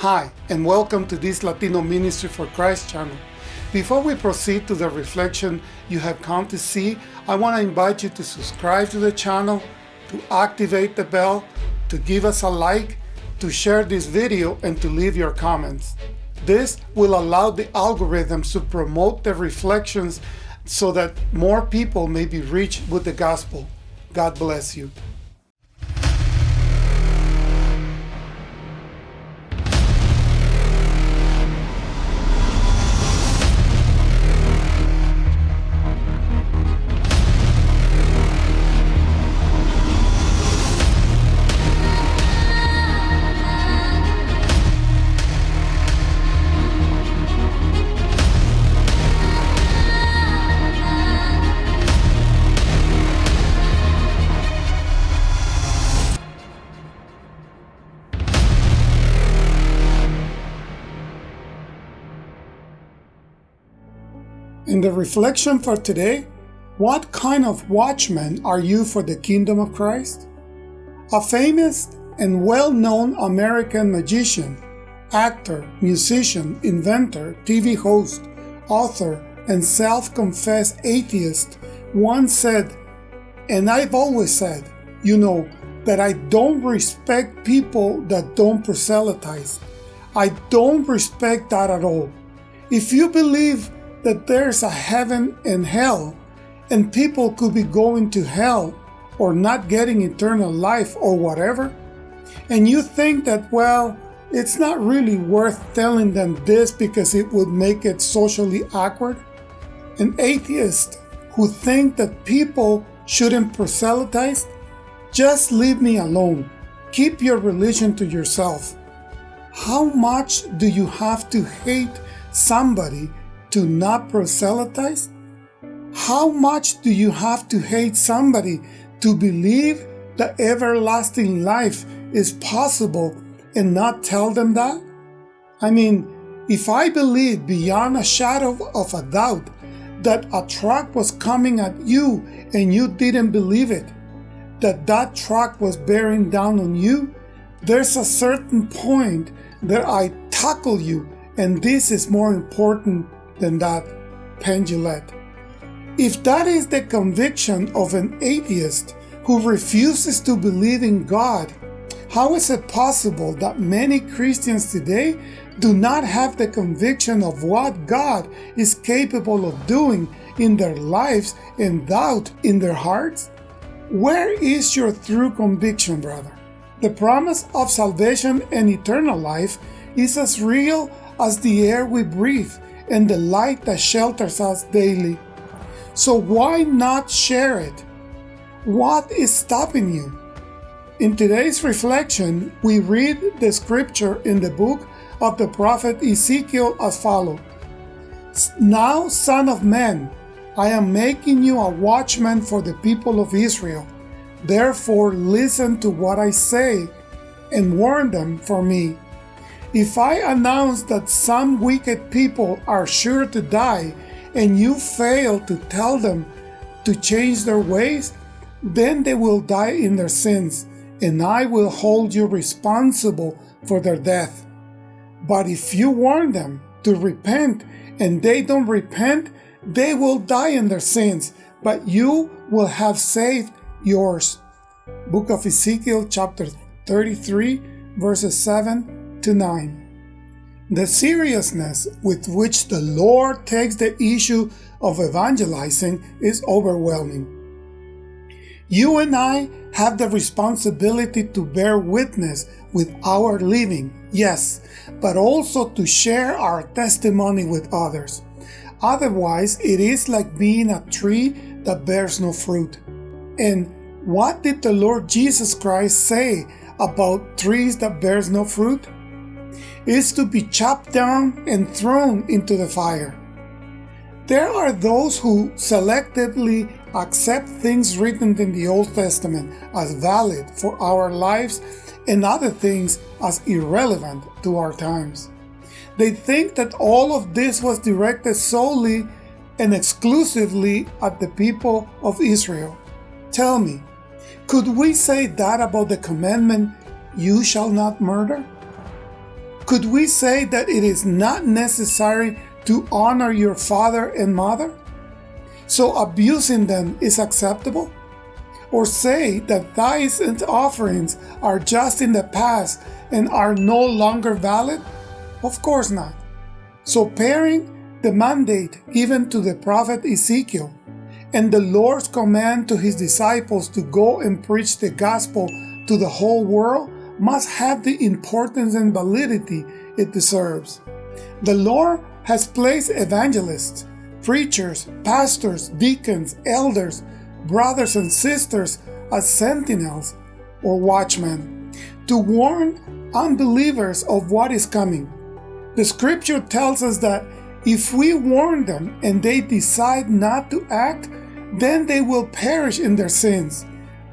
Hi, and welcome to this Latino Ministry for Christ channel. Before we proceed to the reflection you have come to see, I want to invite you to subscribe to the channel, to activate the bell, to give us a like, to share this video, and to leave your comments. This will allow the algorithms to promote the reflections so that more people may be reached with the gospel. God bless you. In the reflection for today, what kind of watchman are you for the kingdom of Christ? A famous and well-known American magician, actor, musician, inventor, TV host, author, and self-confessed atheist once said, and I've always said, you know, that I don't respect people that don't proselytize. I don't respect that at all. If you believe that there's a heaven and hell, and people could be going to hell or not getting eternal life or whatever, and you think that, well, it's not really worth telling them this because it would make it socially awkward? An atheist who think that people shouldn't proselytize? Just leave me alone. Keep your religion to yourself. How much do you have to hate somebody to not proselytize? How much do you have to hate somebody to believe that everlasting life is possible and not tell them that? I mean, if I believe beyond a shadow of a doubt that a truck was coming at you and you didn't believe it, that that truck was bearing down on you, there's a certain point that I tackle you and this is more important than that Penn Jillette. If that is the conviction of an atheist who refuses to believe in God, how is it possible that many Christians today do not have the conviction of what God is capable of doing in their lives and doubt in their hearts? Where is your true conviction, brother? The promise of salvation and eternal life is as real as the air we breathe and the light that shelters us daily. So why not share it? What is stopping you? In today's reflection, we read the scripture in the book of the prophet Ezekiel as follows. Now, son of man, I am making you a watchman for the people of Israel. Therefore, listen to what I say and warn them for me. If I announce that some wicked people are sure to die and you fail to tell them to change their ways, then they will die in their sins, and I will hold you responsible for their death. But if you warn them to repent and they don't repent, they will die in their sins, but you will have saved yours. Book of Ezekiel chapter 33 verses 7 to 9. The seriousness with which the Lord takes the issue of evangelizing is overwhelming. You and I have the responsibility to bear witness with our living, yes, but also to share our testimony with others. Otherwise, it is like being a tree that bears no fruit. And what did the Lord Jesus Christ say about trees that bears no fruit? Is to be chopped down and thrown into the fire. There are those who selectively accept things written in the Old Testament as valid for our lives and other things as irrelevant to our times. They think that all of this was directed solely and exclusively at the people of Israel. Tell me, could we say that about the commandment, you shall not murder? Could we say that it is not necessary to honor your father and mother? So abusing them is acceptable? Or say that tithes and offerings are just in the past and are no longer valid? Of course not. So pairing the mandate given to the prophet Ezekiel and the Lord's command to his disciples to go and preach the gospel to the whole world must have the importance and validity it deserves. The Lord has placed evangelists, preachers, pastors, deacons, elders, brothers and sisters as sentinels or watchmen to warn unbelievers of what is coming. The scripture tells us that if we warn them and they decide not to act, then they will perish in their sins.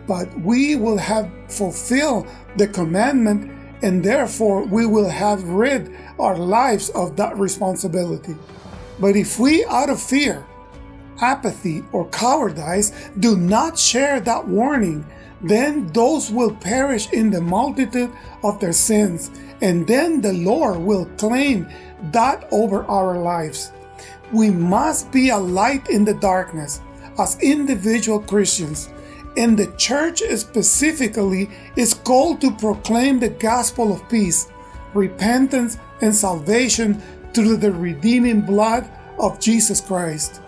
But we will have fulfilled the commandment and therefore we will have rid our lives of that responsibility. But if we, out of fear, apathy, or cowardice, do not share that warning, then those will perish in the multitude of their sins, and then the Lord will claim that over our lives. We must be a light in the darkness as individual Christians, and the church specifically is called to proclaim the gospel of peace, repentance, and salvation through the redeeming blood of Jesus Christ.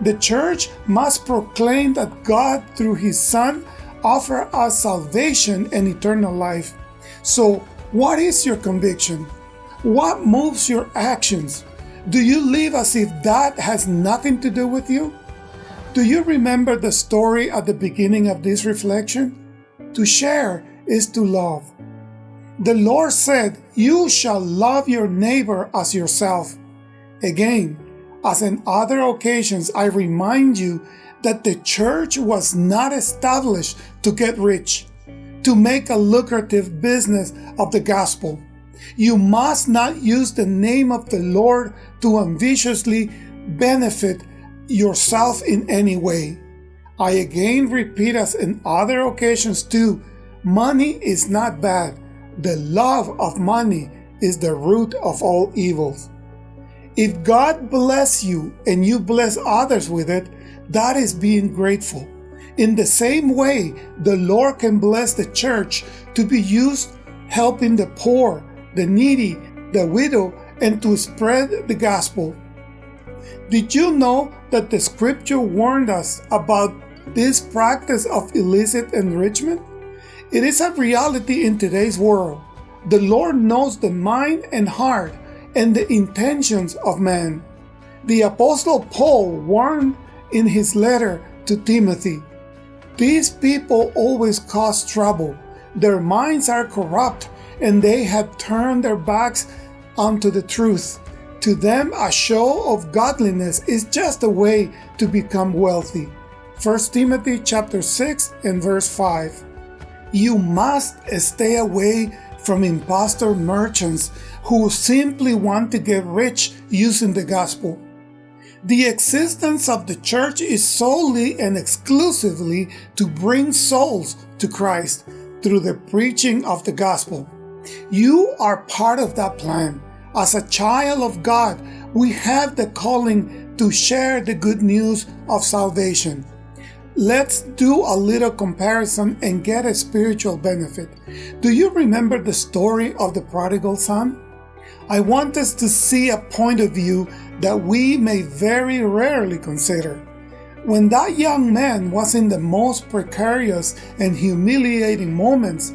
The church must proclaim that God, through His Son, offer us salvation and eternal life. So, what is your conviction? What moves your actions? Do you live as if that has nothing to do with you? Do you remember the story at the beginning of this reflection? To share is to love. The Lord said, You shall love your neighbor as yourself. Again, as in other occasions, I remind you that the church was not established to get rich, to make a lucrative business of the gospel. You must not use the name of the Lord to ambitiously benefit yourself in any way. I again repeat as in other occasions too, money is not bad. The love of money is the root of all evils. If God bless you and you bless others with it, that is being grateful. In the same way, the Lord can bless the church to be used helping the poor, the needy, the widow, and to spread the gospel. Did you know that the scripture warned us about this practice of illicit enrichment? It is a reality in today's world. The Lord knows the mind and heart and the intentions of man. The Apostle Paul warned in his letter to Timothy These people always cause trouble. Their minds are corrupt, and they have turned their backs onto the truth. To them, a show of godliness is just a way to become wealthy. 1 Timothy chapter 6 and verse 5. You must stay away from impostor merchants who simply want to get rich using the gospel. The existence of the church is solely and exclusively to bring souls to Christ through the preaching of the gospel. You are part of that plan. As a child of God, we have the calling to share the good news of salvation. Let's do a little comparison and get a spiritual benefit. Do you remember the story of the prodigal son? I want us to see a point of view that we may very rarely consider. When that young man was in the most precarious and humiliating moments,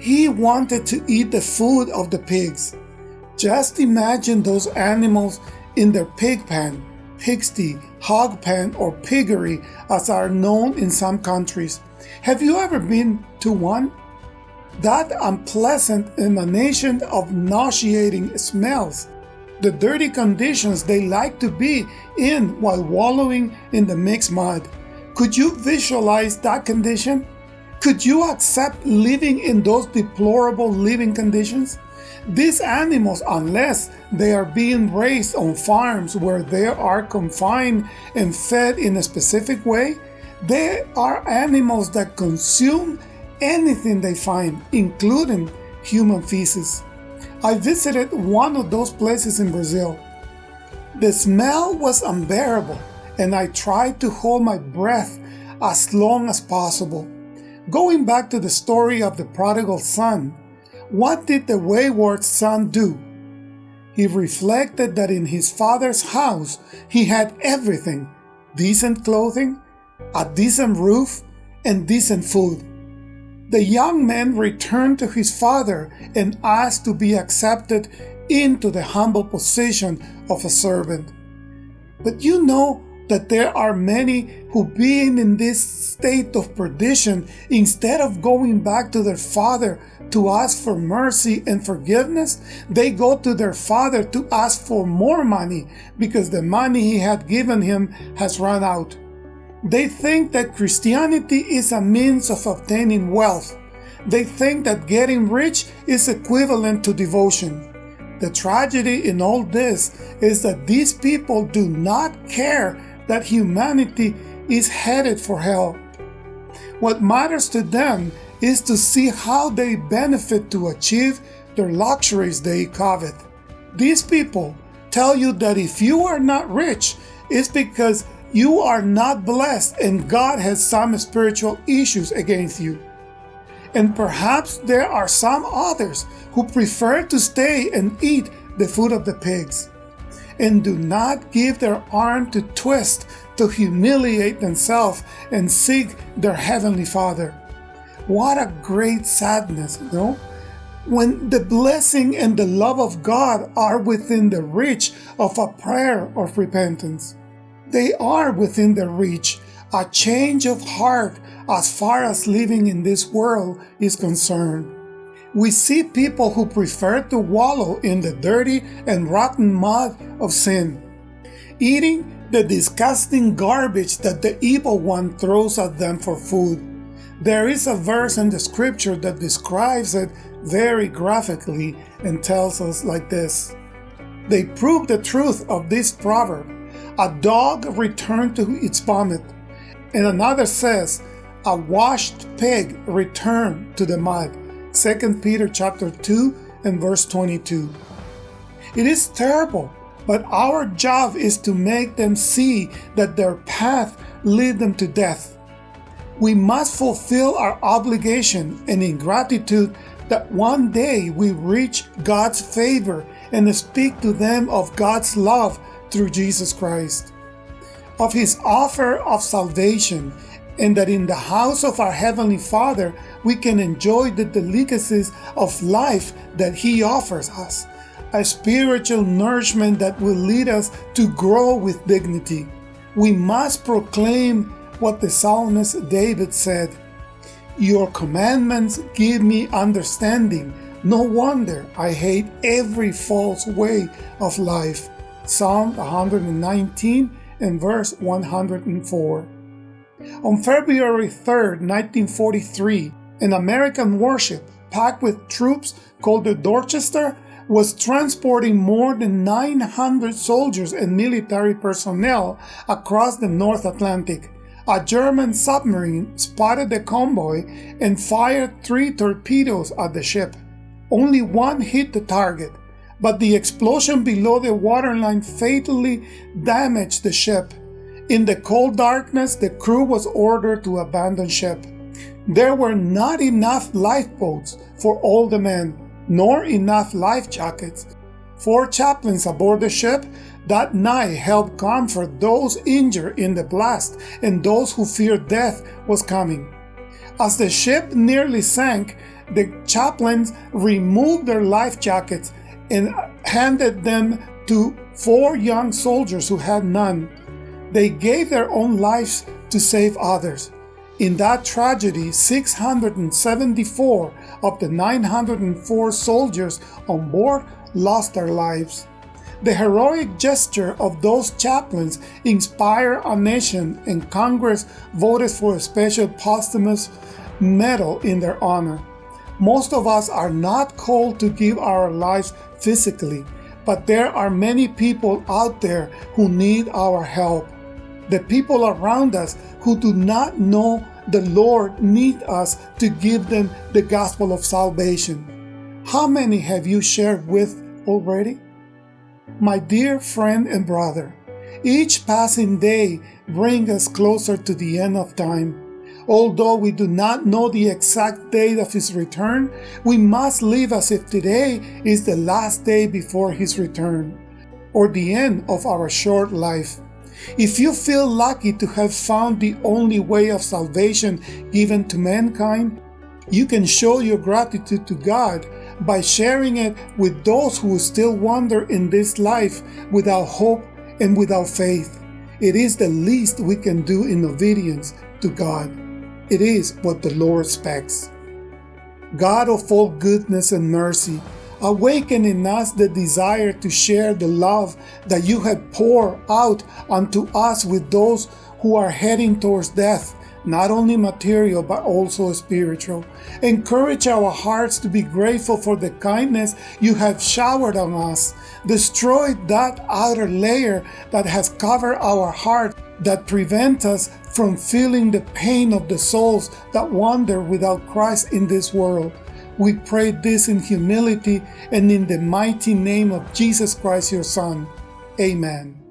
he wanted to eat the food of the pigs. Just imagine those animals in their pig pen, pigsty, hog pen, or piggery as are known in some countries. Have you ever been to one? That unpleasant emanation of nauseating smells, the dirty conditions they like to be in while wallowing in the mixed mud. Could you visualize that condition? Could you accept living in those deplorable living conditions? These animals, unless they are being raised on farms where they are confined and fed in a specific way, they are animals that consume anything they find, including human feces. I visited one of those places in Brazil. The smell was unbearable, and I tried to hold my breath as long as possible. Going back to the story of the prodigal son, what did the wayward son do? He reflected that in his father's house he had everything decent clothing, a decent roof, and decent food. The young man returned to his father and asked to be accepted into the humble position of a servant. But you know that there are many who, being in this state of perdition, instead of going back to their father to ask for mercy and forgiveness, they go to their father to ask for more money because the money he had given him has run out. They think that Christianity is a means of obtaining wealth. They think that getting rich is equivalent to devotion. The tragedy in all this is that these people do not care that humanity is headed for hell. What matters to them is to see how they benefit to achieve their luxuries they covet. These people tell you that if you are not rich, it's because you are not blessed and God has some spiritual issues against you. And perhaps there are some others who prefer to stay and eat the food of the pigs and do not give their arm to twist to humiliate themselves and seek their heavenly Father. What a great sadness, you know? When the blessing and the love of God are within the reach of a prayer of repentance. They are within the reach, a change of heart as far as living in this world is concerned. We see people who prefer to wallow in the dirty and rotten mud of sin, eating the disgusting garbage that the evil one throws at them for food. There is a verse in the scripture that describes it very graphically and tells us like this. They prove the truth of this proverb a dog returned to its vomit. And another says, a washed pig returned to the mud. 2 Peter chapter 2 and verse 22. It is terrible, but our job is to make them see that their path lead them to death. We must fulfill our obligation and in gratitude that one day we reach God's favor and speak to them of God's love through Jesus Christ, of his offer of salvation, and that in the house of our Heavenly Father we can enjoy the delicacies of life that he offers us, a spiritual nourishment that will lead us to grow with dignity. We must proclaim what the psalmist David said, Your commandments give me understanding. No wonder I hate every false way of life. Psalm 119 and verse 104. On February 3, 1943, an American warship packed with troops called the Dorchester was transporting more than 900 soldiers and military personnel across the North Atlantic. A German submarine spotted the convoy and fired three torpedoes at the ship. Only one hit the target, but the explosion below the waterline fatally damaged the ship. In the cold darkness, the crew was ordered to abandon ship. There were not enough lifeboats for all the men, nor enough life jackets. Four chaplains aboard the ship that night helped comfort those injured in the blast and those who feared death was coming. As the ship nearly sank, the chaplains removed their life jackets and handed them to four young soldiers who had none. They gave their own lives to save others. In that tragedy, 674 of the 904 soldiers on board lost their lives. The heroic gesture of those chaplains inspired a nation, and Congress voted for a special posthumous medal in their honor. Most of us are not called to give our lives physically, but there are many people out there who need our help. The people around us who do not know the Lord need us to give them the gospel of salvation. How many have you shared with already? My dear friend and brother, each passing day brings us closer to the end of time. Although we do not know the exact date of his return, we must live as if today is the last day before his return, or the end of our short life. If you feel lucky to have found the only way of salvation given to mankind, you can show your gratitude to God by sharing it with those who still wander in this life without hope and without faith. It is the least we can do in obedience to God. It is what the Lord expects. God of all goodness and mercy, awaken in us the desire to share the love that you have poured out unto us with those who are heading towards death, not only material but also spiritual. Encourage our hearts to be grateful for the kindness you have showered on us. Destroy that outer layer that has covered our heart that prevent us from feeling the pain of the souls that wander without Christ in this world. We pray this in humility and in the mighty name of Jesus Christ, your Son. Amen.